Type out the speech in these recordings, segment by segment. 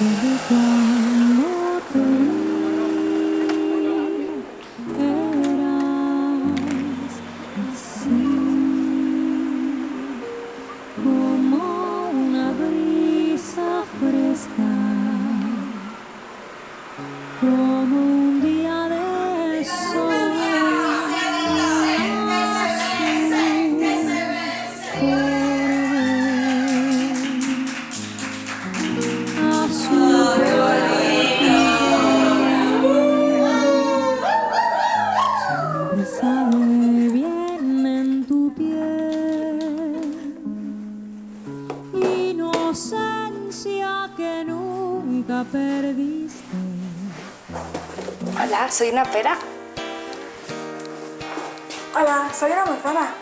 Recuerdo cuando te vi, Hola, soy una pera. Hola, soy una manzana.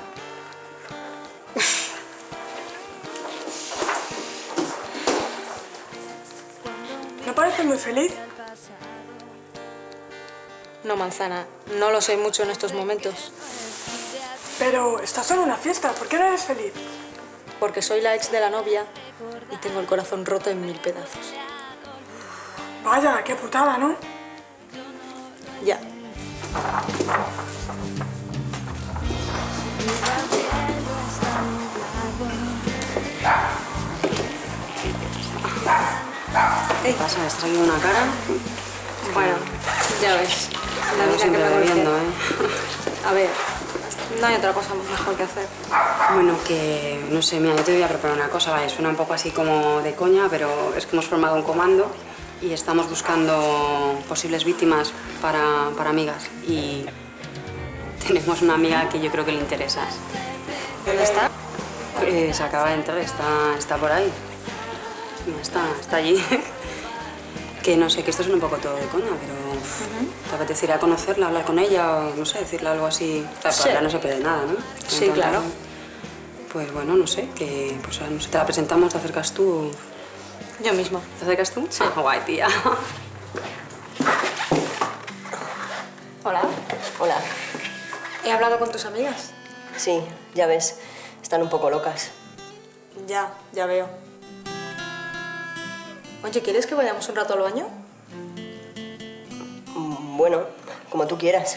¿No pareces muy feliz? No, manzana, no lo soy mucho en estos momentos, Pero estás en una fiesta, ¿por qué no eres feliz? porque soy la ex de la novia y tengo el corazón roto en mil pedazos. Vaya, qué putada, ¿no? Ya. ¿Qué pasa? ¿Has traído una cara? Bueno, ya ves. La vida que me bebiendo, ¿eh? A ver, no hay otra cosa mejor que hacer. Bueno, que no sé, mira, yo te voy a preparar una cosa, ¿vale? Suena un poco así como de coña, pero es que hemos formado un comando y estamos buscando posibles víctimas para, para amigas. Y tenemos una amiga que yo creo que le interesas. ¿Dónde está? Eh, se acaba de entrar, está, está por ahí. No, Está, está allí. que no sé, que esto es un poco todo de coña, pero uf, ¿te apetecería conocerla, hablar con ella o no sé, decirle algo así? Claro, Sí. no se pierde nada, ¿no? Sí, Entonces, claro. Pues bueno, no sé, que pues, no sé, te la presentamos, te acercas tú. Yo mismo. ¿Te acercas tú? Sí. Ah, guay, tía. Hola. Hola. ¿He hablado con tus amigas? Sí, ya ves, están un poco locas. Ya, ya veo. Oye, ¿quieres que vayamos un rato al baño? Mm, Bueno, como tú quieras.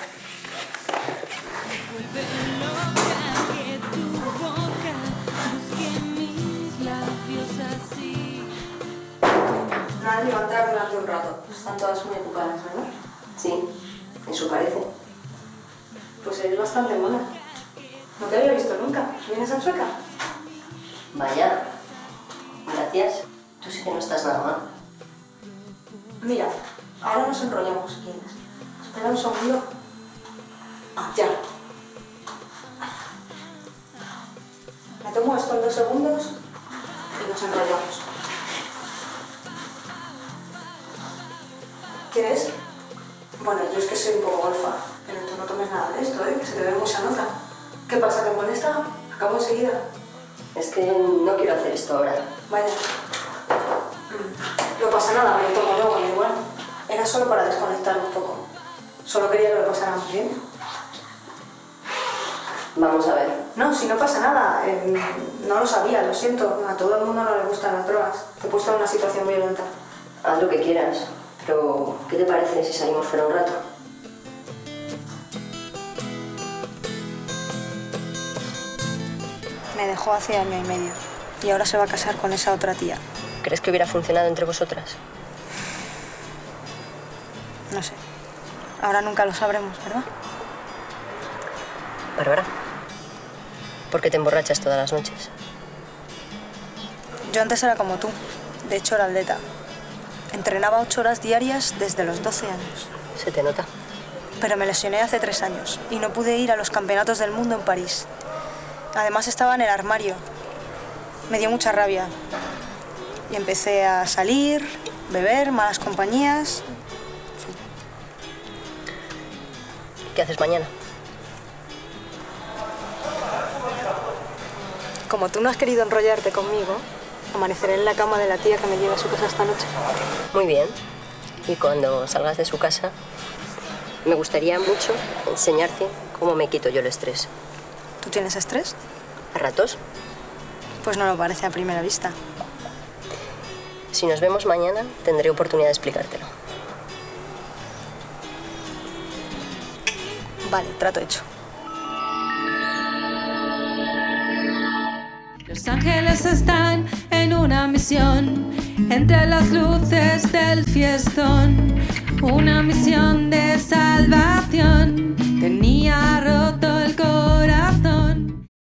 A entrar durante un rato. Están todas muy ocupadas, ¿verdad? Sí, eso parece. Pues eres bastante mona. No te había visto nunca. ¿Vienes a Chueca? Vaya, gracias. Tú sí que no estás nada mal. Mira, ahora nos enrollamos quieres. Espera un segundo. Ah, ya. Me tomo esto en dos segundos y nos enrollamos. ¿Quieres? Bueno, yo es que soy un poco golfa, pero tú no tomes nada de esto, ¿eh? Que se te ve mucha nota. ¿Qué pasa? ¿Te molesta? Acabo enseguida. Es que no quiero hacer esto ahora. Vaya. Mm, No pasa nada, me lo tomo luego, igual. Era solo para desconectar un poco. Solo quería que lo pasáramos bien. Vamos a ver. No, si no pasa nada. eh, no lo sabía, lo siento. A todo el mundo no le gustan las drogas. Te he puesto en una situación violenta. Haz lo que quieras. Pero, ¿qué te parece si salimos fuera un rato? Me dejó hace año y medio. Y ahora se va a casar con esa otra tía. ¿Crees que hubiera funcionado entre vosotras? No sé. Ahora nunca lo sabremos, ¿verdad? Bárbara. ¿Por qué te emborrachas todas las noches? Yo antes era como tú. De hecho, era atleta. Entrenaba ocho horas diarias desde los 12 años. Se te nota. Pero me lesioné hace tres años y no pude ir a los campeonatos del mundo en París. Además estaba en el armario. Me dio mucha rabia. Y empecé a salir, beber, malas compañías. ¿Qué haces mañana? Como tú no has querido enrollarte conmigo, amaneceré en la cama de la tía que me lleva a su casa esta noche. Muy bien. Y cuando salgas de su casa, me gustaría mucho enseñarte cómo me quito yo el estrés. ¿Tú tienes estrés? ¿A ratos? Pues no lo parece a primera vista. Si nos vemos mañana, tendré oportunidad de explicártelo. Vale, trato hecho. Los ángeles están entre las luces del fiestón. Una misión de salvación tenía roto el corazón.